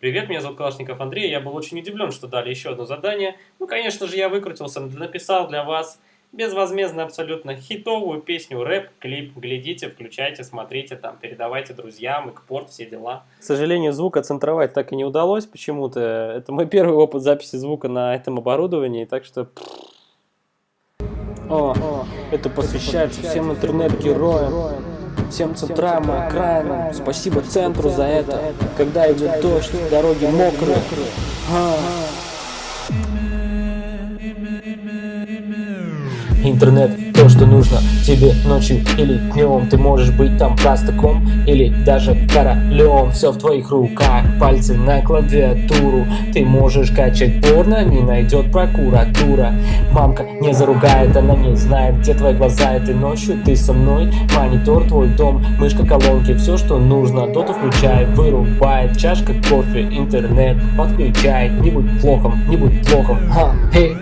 Привет, меня зовут Калашников Андрей, я был очень удивлен, что дали еще одно задание. Ну, конечно же, я выкрутился, написал для вас безвозмездно абсолютно хитовую песню, рэп, клип. Глядите, включайте, смотрите, там, передавайте друзьям, экспорт, все дела. К сожалению, звук оцентровать так и не удалось почему-то. Это мой первый опыт записи звука на этом оборудовании, так что... О, это посвящается всем интернет-героям, всем центрам и окраинам. Спасибо центру за это. Когда идет дождь, дороги мокрые. А. Интернет то, что нужно тебе ночью или днем Ты можешь быть там простаком или даже королем Все в твоих руках, пальцы на клавиатуру. Ты можешь качать порно, не найдет прокуратура. Мамка не заругает, она не знает, где твои глаза Этой ночью. Ты со мной, монитор твой дом Мышка, колонки, все что нужно Доту включай, вырубает, чашка кофе, интернет Подключай, не будь плохом, не будь плохом, ха, хей